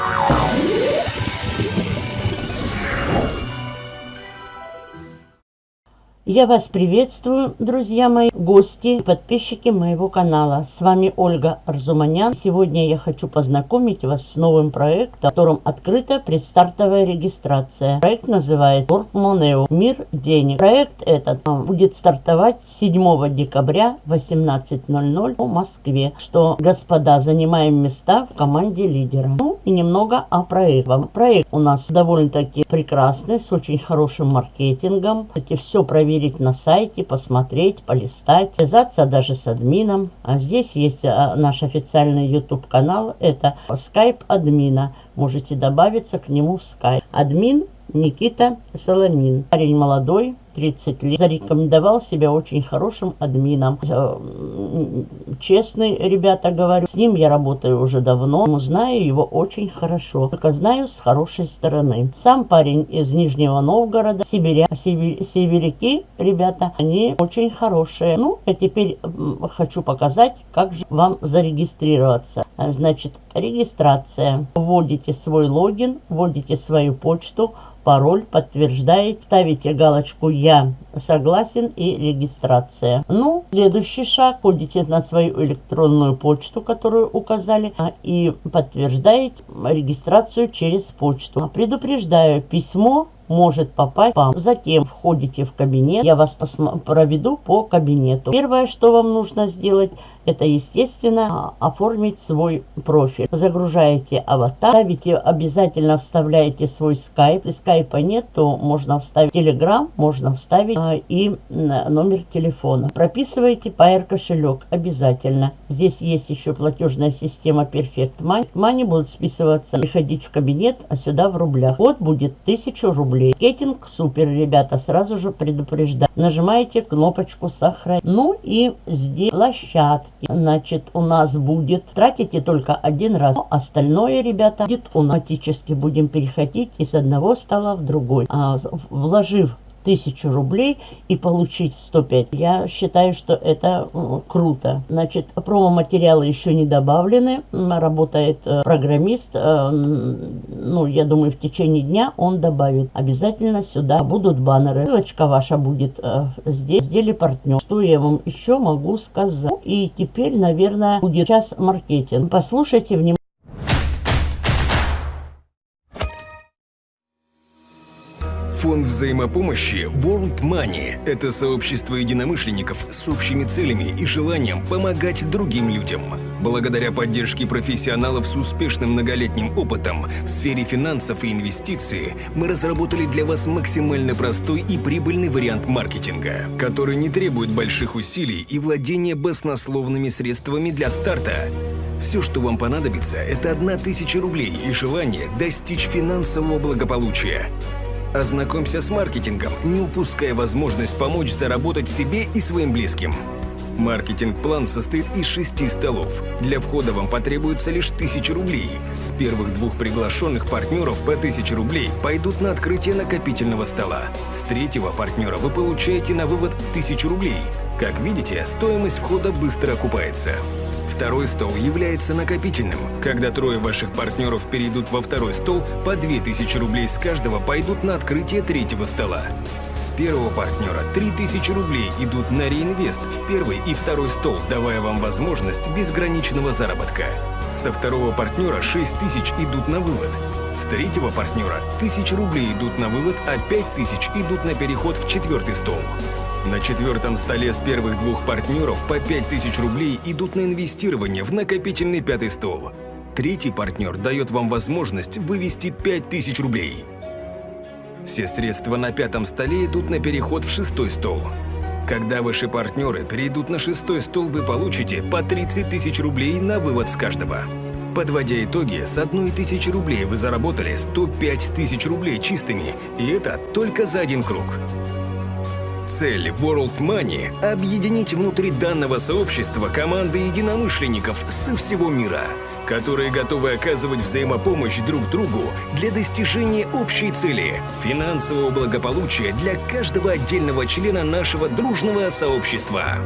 Oh. Я вас приветствую, друзья мои, гости, подписчики моего канала. С вами Ольга Арзуманян. Сегодня я хочу познакомить вас с новым проектом, в котором открыта предстартовая регистрация. Проект называется Портмонео Мир денег. Проект этот а, будет стартовать 7 декабря 18.00 по Москве. Что, господа, занимаем места в команде лидера. Ну и немного о проекте. Проект у нас довольно-таки прекрасный, с очень хорошим маркетингом. Кстати, все проверить проверить на сайте, посмотреть, полистать, связаться даже с админом. А здесь есть а, наш официальный YouTube канал, это Skype админа. Можете добавиться к нему в Skype. Админ Никита Соломин. Парень молодой, 30 лет, зарекомендовал себя очень хорошим админом. Э, честный, ребята, говорю. С ним я работаю уже давно, знаю его очень хорошо. Только знаю с хорошей стороны. Сам парень из Нижнего Новгорода, сибиря, сибирь, северяки, ребята, они очень хорошие. Ну, а теперь хочу показать, как же вам зарегистрироваться. Значит, регистрация. Вводите свой логин, вводите свою почту, пароль, подтверждаете, ставите галочку «Я согласен» и регистрация. Ну, следующий шаг, входите на свою электронную почту, которую указали, а, и подтверждаете регистрацию через почту. Предупреждаю, письмо может попасть вам. Затем входите в кабинет. Я вас проведу по кабинету. Первое, что вам нужно сделать, это, естественно, оформить свой профиль. Загружаете аватар, ставите, обязательно вставляете свой скайп. Если скайпа нет, то можно вставить телеграм, можно вставить а, и номер телефона. Прописывайте Pair кошелек обязательно. Здесь есть еще платежная система Perfect Money. Money будут списываться, приходить в кабинет, а сюда в рублях. Вот будет 1000 рублей. Кетинг супер, ребята, сразу же предупреждаю. Нажимаете кнопочку сохранить. Ну и здесь площадки. Значит, у нас будет, тратите только один раз. Остальное, ребята, будет автоматически будем переходить из одного стола в другой. А, вложив тысячу рублей и получить 105. Я считаю, что это круто. Значит, промо-материалы еще не добавлены. Работает э, программист. Э, ну, я думаю, в течение дня он добавит. Обязательно сюда будут баннеры. Ссылочка ваша будет э, здесь. Сделали партнер. Что я вам еще могу сказать? И теперь, наверное, будет час маркетинг. Послушайте внимательно. Фонд взаимопомощи World Money – это сообщество единомышленников с общими целями и желанием помогать другим людям. Благодаря поддержке профессионалов с успешным многолетним опытом в сфере финансов и инвестиций мы разработали для вас максимально простой и прибыльный вариант маркетинга, который не требует больших усилий и владения баснословными средствами для старта. Все, что вам понадобится, это одна тысяча рублей и желание достичь финансового благополучия. Ознакомься с маркетингом, не упуская возможность помочь заработать себе и своим близким. Маркетинг-план состоит из шести столов. Для входа вам потребуется лишь тысяча рублей. С первых двух приглашенных партнеров по тысяче рублей пойдут на открытие накопительного стола. С третьего партнера вы получаете на вывод тысячу рублей. Как видите, стоимость входа быстро окупается. Второй стол является накопительным. Когда трое ваших партнеров перейдут во второй стол, по 2000 рублей с каждого пойдут на открытие третьего стола. С первого партнера 3000 рублей идут на реинвест в первый и второй стол, давая вам возможность безграничного заработка. Со второго партнера 6000 идут на вывод. С третьего партнера 1000 рублей идут на вывод, а 5000 идут на переход в четвертый стол. На четвертом столе с первых двух партнеров по 5000 рублей идут на инвестирование в накопительный пятый стол. Третий партнер дает вам возможность вывести 5000 рублей. Все средства на пятом столе идут на переход в шестой стол. Когда ваши партнеры перейдут на шестой стол, вы получите по 30 тысяч рублей на вывод с каждого. Подводя итоги, с одной тысячи рублей вы заработали 105 тысяч рублей чистыми, и это только за один круг. Цель World Money – объединить внутри данного сообщества команды единомышленников со всего мира, которые готовы оказывать взаимопомощь друг другу для достижения общей цели – финансового благополучия для каждого отдельного члена нашего дружного сообщества.